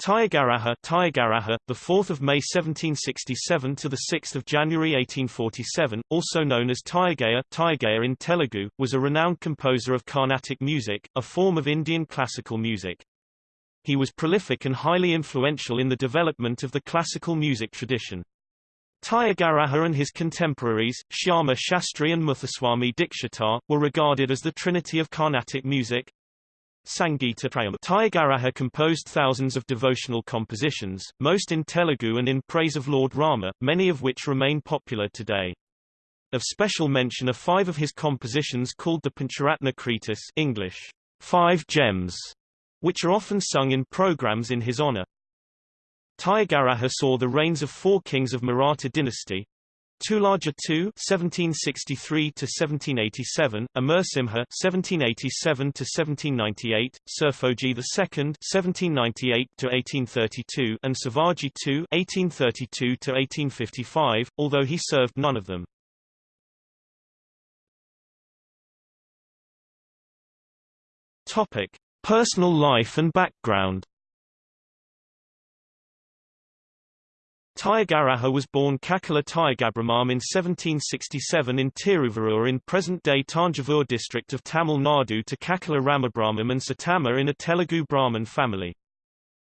Tyagaraja, Tyagaraja, the 4th of May 1767 to the 6th of January 1847, also known as Tyagayya, Tyagayya in Telugu, was a renowned composer of Carnatic music, a form of Indian classical music. He was prolific and highly influential in the development of the classical music tradition. Tyagaraja and his contemporaries, Shyama Shastri and Muthuswami Dikshitar, were regarded as the trinity of Carnatic music, Sangita Prayam. Composed thousands of devotional compositions, most in Telugu and in praise of Lord Rama, many of which remain popular today. Of special mention are five of his compositions called the Pancharatna Kritis English, Five Gems, which are often sung in programs in his honor. Tyagaraja saw the reigns of four kings of Maratha dynasty, Tulaja II (1763–1787), Amarsimha (1787–1798), Serfoji II (1798–1832), and Shivaji II (1832–1855), although he served none of them. Topic: Personal life and background. Tyagaraja was born Kakala Tyagabrahmam in 1767 in Tiruvallur in present-day Tanjavur district of Tamil Nadu to Kakala Ramabrahmam and Satama in a Telugu Brahmin family.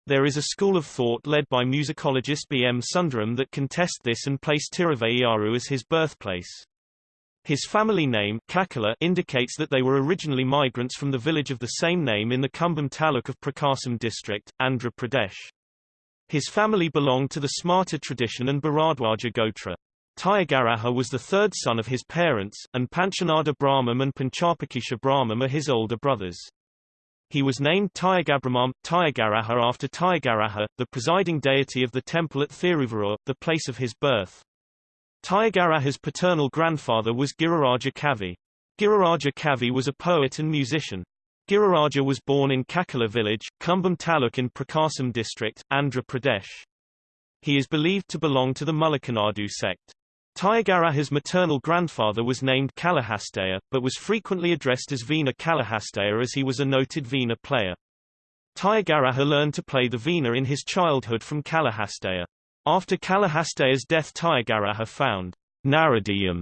There is a school of thought led by musicologist B. M. Sundaram that contest this and place Tiruvallur as his birthplace. His family name Kakala indicates that they were originally migrants from the village of the same name in the Cumbum taluk of Prakasam district, Andhra Pradesh. His family belonged to the Smarta tradition and Bharadwaja Gotra. Tyagaraja was the third son of his parents, and Panchanada Brahmam and Panchapakesa Brahmam are his older brothers. He was named Tyagabrahmam, Tyagaraja after Tyagaraja, the presiding deity of the temple at Thiruvallur, the place of his birth. Tyagaraja's paternal grandfather was Giriraja Kavi. Giriraja Kavi was a poet and musician. Giriraja was born in Kakala village, Cumbum Taluk in Prakasam district, Andhra Pradesh. He is believed to belong to the Mullakanadu sect. Tyagaraja's maternal grandfather was named Kalahastayya, but was frequently addressed as Veena Kalahastayya as he was a noted Veena player. Tyagaraja learned to play the Veena in his childhood from Kalahastayya. After Kalahastayya's death Tyagaraja found Naradiyam,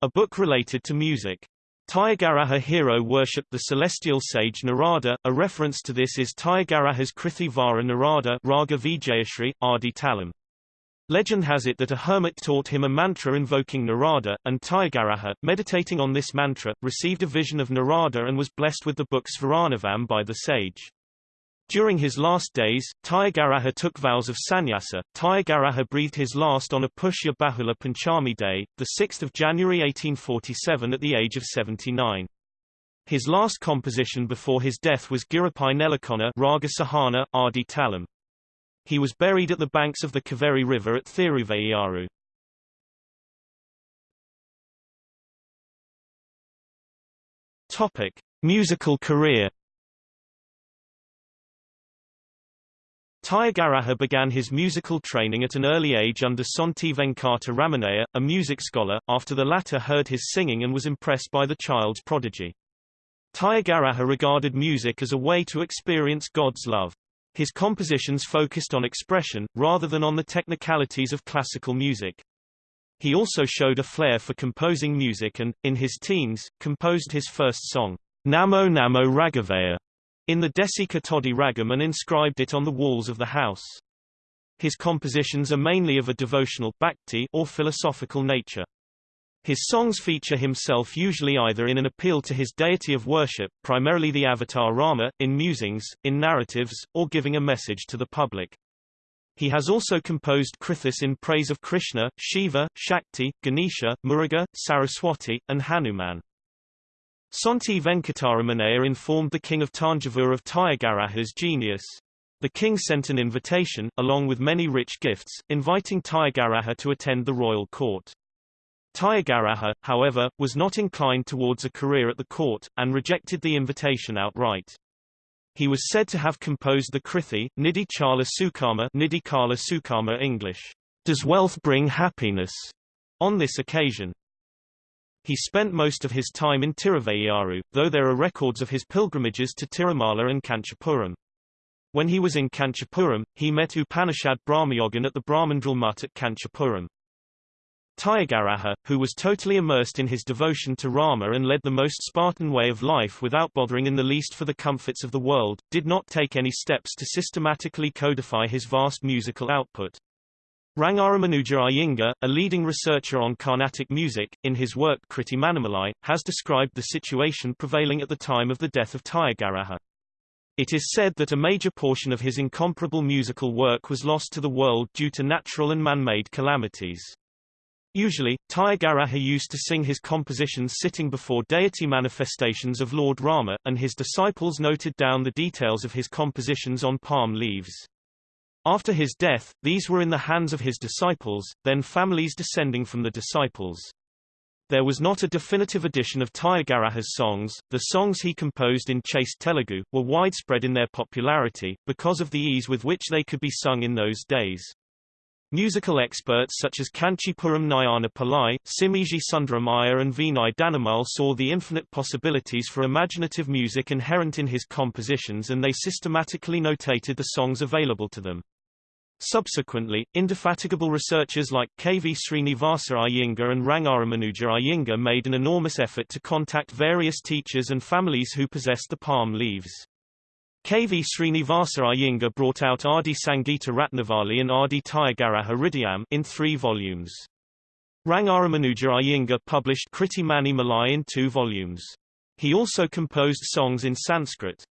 a book related to music. Tyagaraja hero worshipped the celestial sage Narada. A reference to this is Tyagaraja's Krithi Vara Narada Raga Vijayashri, Adi Talam. Legend has it that a hermit taught him a mantra invoking Narada, and Tyagaraja, meditating on this mantra, received a vision of Narada and was blessed with the book Svaranavam by the sage. During his last days, Tyagaraja took vows of sannyasa. Tyagaraja breathed his last on a Pushya Bahula Panchami day, 6 January 1847 at the age of 79. His last composition before his death was Giripai Nelakona Raga Sahana, Adi Talam. He was buried at the banks of the Kaveri River at Thiruvallur. Topic: Musical career Tyagaraja began his musical training at an early age under Sonti Venkata Ramanayya, a music scholar, after the latter heard his singing and was impressed by the child's prodigy. Tyagaraja regarded music as a way to experience God's love. His compositions focused on expression, rather than on the technicalities of classical music. He also showed a flair for composing music and, in his teens, composed his first song, Namo Namo Raghavaya, in the Desika Todi Ragam and inscribed it on the walls of the house. His compositions are mainly of a devotional bhakti or philosophical nature. His songs feature himself usually either in an appeal to his deity of worship, primarily the avatar Rama, in musings, in narratives, or giving a message to the public. He has also composed krithis in praise of Krishna, Shiva, Shakti, Ganesha, Muruga, Saraswati, and Hanuman. Sonti Venkataramanayya informed the king of Tanjavur of Tyagaraja's genius. The king sent an invitation, along with many rich gifts, inviting Tyagaraja to attend the royal court. Tyagaraja, however, was not inclined towards a career at the court, and rejected the invitation outright. He was said to have composed the Krithi, Nidhi Chala Sukama Nidhi Kala Sukama English, Does Wealth Bring Happiness? on this occasion. He spent most of his time in Tiruvallur, though there are records of his pilgrimages to Tirumala and Kanchipuram. When he was in Kanchipuram, he met Upanishad Brahmayogin at the Brahmandral Mutt at Kanchipuram. Tyagaraja, who was totally immersed in his devotion to Rama and led the most Spartan way of life without bothering in the least for the comforts of the world, did not take any steps to systematically codify his vast musical output. Rangaramanuja Iyengar, a leading researcher on Carnatic music, in his work Kriti Manimalai, has described the situation prevailing at the time of the death of Tyagaraja. It is said that a major portion of his incomparable musical work was lost to the world due to natural and man-made calamities. Usually, Tyagaraja used to sing his compositions sitting before deity manifestations of Lord Rama, and his disciples noted down the details of his compositions on palm leaves. After his death, these were in the hands of his disciples, then families descending from the disciples. There was not a definitive edition of Tyagaraja's songs. The songs he composed in chaste Telugu were widespread in their popularity, because of the ease with which they could be sung in those days. Musical experts such as Kanchipuram Nayana Pillai, Simiji Sundaramaya and Vinay Danamal saw the infinite possibilities for imaginative music inherent in his compositions and they systematically notated the songs available to them. Subsequently, indefatigable researchers like K. V. Srinivasa Iyengar and Rangaramanuja Iyengar made an enormous effort to contact various teachers and families who possessed the palm leaves. K.V. Srinivasa Iyengar brought out Adi Sangita Ratnavali and Adi Tyagaraja Hridayam in three volumes. Rangaramanuja Iyengar published Kriti Mani Malai in two volumes. He also composed songs in Sanskrit.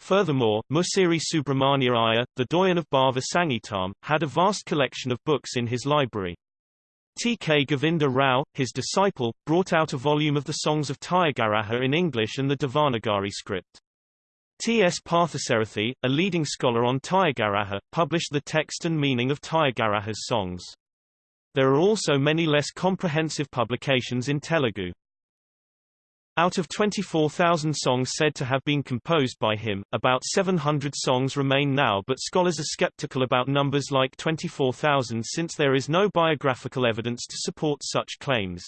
Furthermore, Musiri Subramania Iyer, the doyen of Bhava Sangeetam, had a vast collection of books in his library. T. K. Govinda Rao, his disciple, brought out a volume of the songs of Tyagaraja in English and the Devanagari script. T. S. Parthasarathi, a leading scholar on Tyagaraja, published the text and meaning of Tyagaraja's songs. There are also many less comprehensive publications in Telugu. Out of 24,000 songs said to have been composed by him, about 700 songs remain now but scholars are skeptical about numbers like 24,000 since there is no biographical evidence to support such claims.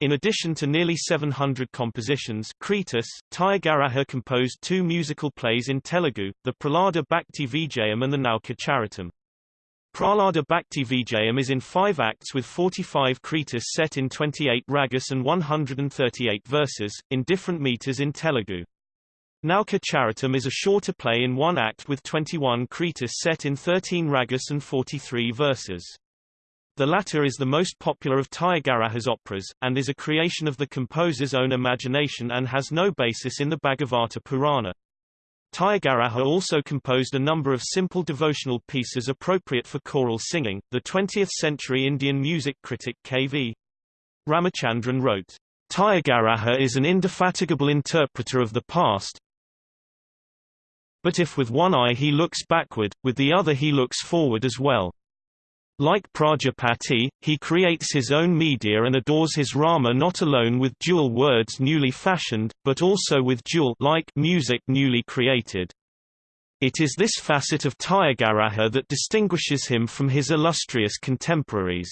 In addition to nearly 700 compositions Kritis, Tyagaraja composed two musical plays in Telugu, the Prahlada Bhakti Vijayam and the Nauka Charitam. Prahlada Bhakti Vijayam is in five acts with 45 kritis set in 28 ragas and 138 verses, in different meters in Telugu. Nauka Charitam is a shorter play in one act with 21 kritis set in 13 ragas and 43 verses. The latter is the most popular of Tyagaraja's operas, and is a creation of the composer's own imagination and has no basis in the Bhagavata Purana. Tyagaraja also composed a number of simple devotional pieces appropriate for choral singing. The 20th-century Indian music critic K.V. Ramachandran wrote, Tyagaraja is an indefatigable interpreter of the past, but if with one eye he looks backward, with the other he looks forward as well. Like Prajapati, he creates his own media and adores his Rama not alone with dual words newly fashioned, but also with dual like music newly created. It is this facet of Tyagaraja that distinguishes him from his illustrious contemporaries.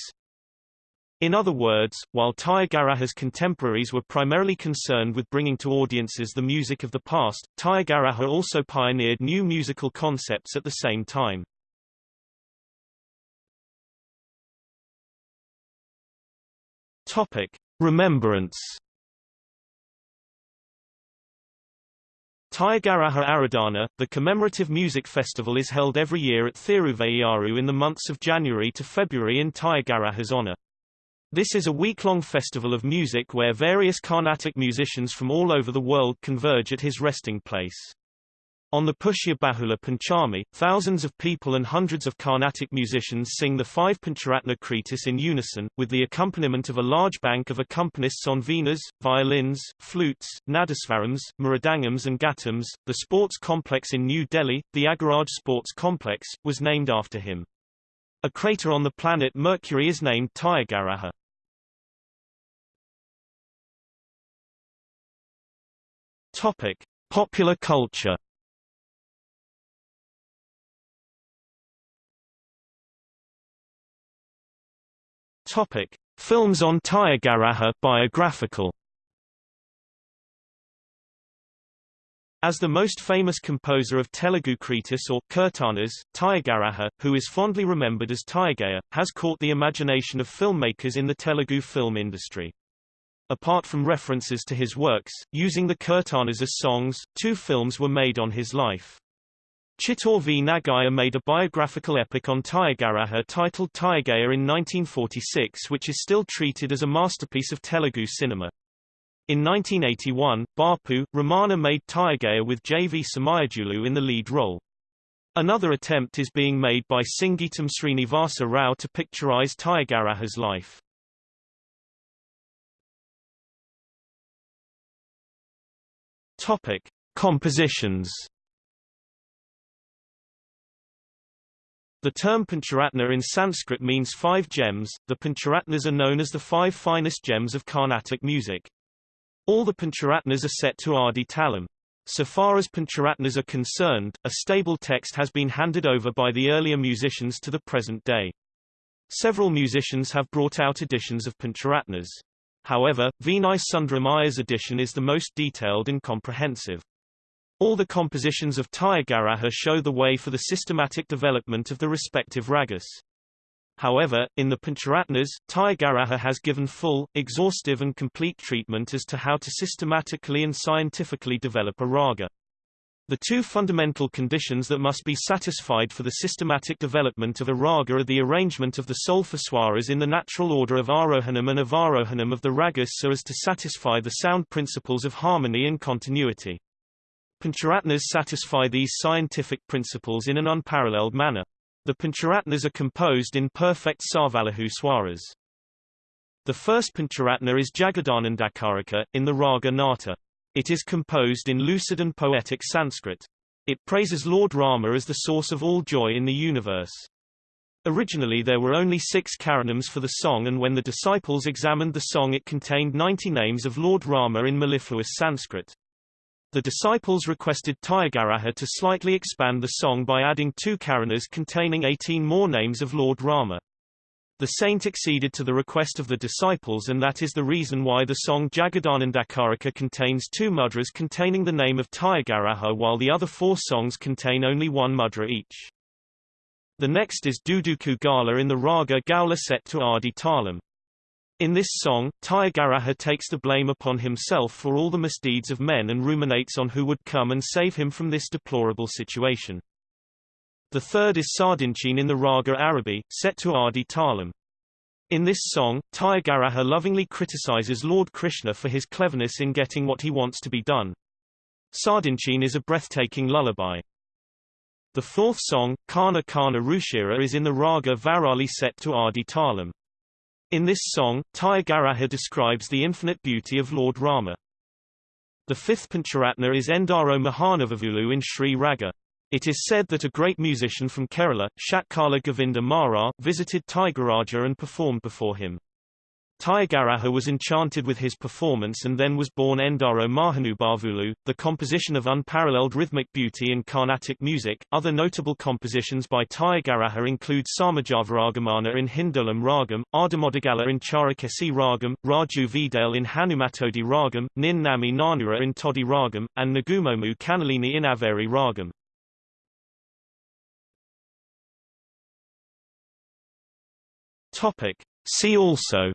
In other words, while Tyagaraja's contemporaries were primarily concerned with bringing to audiences the music of the past, Tyagaraja also pioneered new musical concepts at the same time. Topic: Remembrance. Aradhana, the commemorative music festival is held every year at Thiruvayyaru in the months of January to February in Tyagaraja's honor. This is a week-long festival of music where various Carnatic musicians from all over the world converge at his resting place. On the Pushya Bahula Panchami, thousands of people and hundreds of Carnatic musicians sing the five Pancharatna Kritis in unison, with the accompaniment of a large bank of accompanists on veenas, violins, flutes, nadaswarams, mridangams and ghatams. The sports complex in New Delhi, the Thyagaraj Sports Complex, was named after him. A crater on the planet Mercury is named Tyagaraja. Topic: Popular culture Topic: Films on Tyagaraja biographical. As the most famous composer of Telugu kritis or kirtanas, Tyagaraja, who is fondly remembered as Tyagayya, has caught the imagination of filmmakers in the Telugu film industry. Apart from references to his works, using the kirtanas as songs, two films were made on his life. Chittor V. Nagaiah made a biographical epic on Tyagaraja titled Tyagayya in 1946 which is still treated as a masterpiece of Telugu cinema. In 1981, Bapu, Ramana made Tyagayya with J.V. Somayajulu in the lead role. Another attempt is being made by Singeetam Srinivasa Rao to picturize Tyagaraja's life. Topic: Compositions. The term Pancharatna in Sanskrit means five gems. The Pancharatnas are known as the five finest gems of Carnatic music. All the Pancharatnas are set to Adi Talam. So far as Pancharatnas are concerned, a stable text has been handed over by the earlier musicians to the present day. Several musicians have brought out editions of Pancharatnas. However, Vinay Sundaram Iyer's edition is the most detailed and comprehensive. All the compositions of Tyagaraja show the way for the systematic development of the respective ragas. However, in the Pancharatnas, Tyagaraja has given full, exhaustive and complete treatment as to how to systematically and scientifically develop a raga. The two fundamental conditions that must be satisfied for the systematic development of a raga are the arrangement of the solfa in the natural order of arohanam and avarohanam of the ragas so as to satisfy the sound principles of harmony and continuity. Pancharatnas satisfy these scientific principles in an unparalleled manner. The Pancharatnas are composed in perfect Sarvalaghu swaras. The first Pancharatna is Jagadanandakaraka, in the Raga Nata. It is composed in lucid and poetic Sanskrit. It praises Lord Rama as the source of all joy in the universe. Originally there were only six karanams for the song and when the disciples examined the song it contained 90 names of Lord Rama in mellifluous Sanskrit. The disciples requested Tyagaraja to slightly expand the song by adding two karanas containing 18 more names of Lord Rama. The saint acceded to the request of the disciples and that is the reason why the song Jagadanandakaraka contains two mudras containing the name of Tyagaraja while the other four songs contain only one mudra each. The next is Duduku Gala in the raga Gaula set to Adi Talam. In this song, Tyagaraja takes the blame upon himself for all the misdeeds of men and ruminates on who would come and save him from this deplorable situation. The third is Sardinchin in the Raga Arabi, set to Adi Talam. In this song, Tyagaraja lovingly criticizes Lord Krishna for his cleverness in getting what he wants to be done. Sardinchin is a breathtaking lullaby. The fourth song, Kana Kana Ruchira is in the Raga Varali set to Adi Talam. In this song, Tyagaraja describes the infinite beauty of Lord Rama. The fifth Pancharatna is Endaro Mahanubhavulu in Sri Raga. It is said that a great musician from Kerala, Shatkala Govinda Mara, visited Tyagaraja and performed before him. Tyagaraja was enchanted with his performance and then was born Endaro Mahanubhavulu, the composition of unparalleled rhythmic beauty in Carnatic music. Other notable compositions by Tyagaraja include Samajavaragamana in Hindolam Ragam, Ardamodagala in Charukesi Ragam, Raju Vidale in Hanumatodi Ragam, Nin Nami Nanura in Todi Ragam, and Nagumomu Kanalini in Averi Ragam. Topic. See also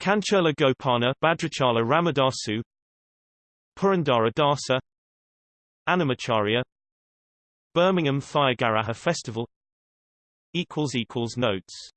Kancherla Gopanna Bhadrachala Ramadasu Purandara Dasa Annamacharya Birmingham Tyagaraja Festival Notes